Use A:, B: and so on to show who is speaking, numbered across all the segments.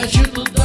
A: Parachuto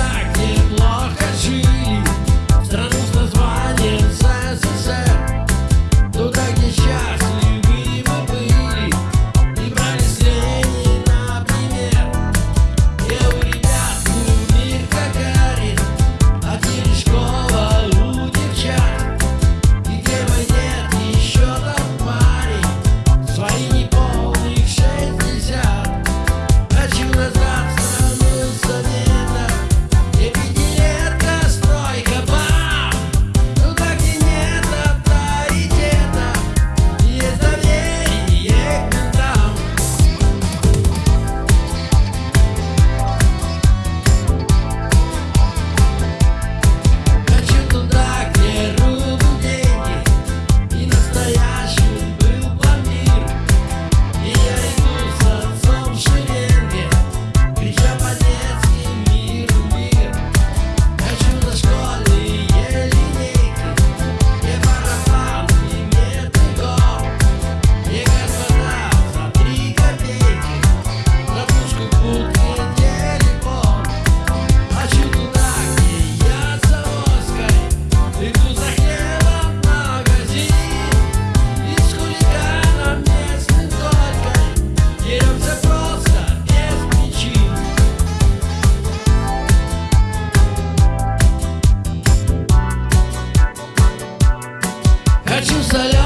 A: solo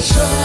A: show.